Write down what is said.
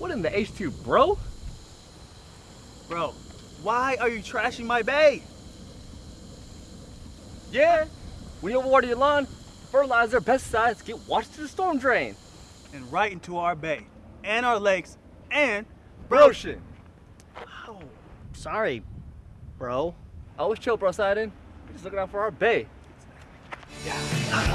What in the H2, bro. Bro, why are you trashing my bay? Yeah. When you overwater your lawn, fertilizer, pesticides get washed to the storm drain. And right into our bay, and our lakes, and broshin. Oh, sorry, bro. I Always chill, bro, Sidon. We're just looking out for our bay. Yeah.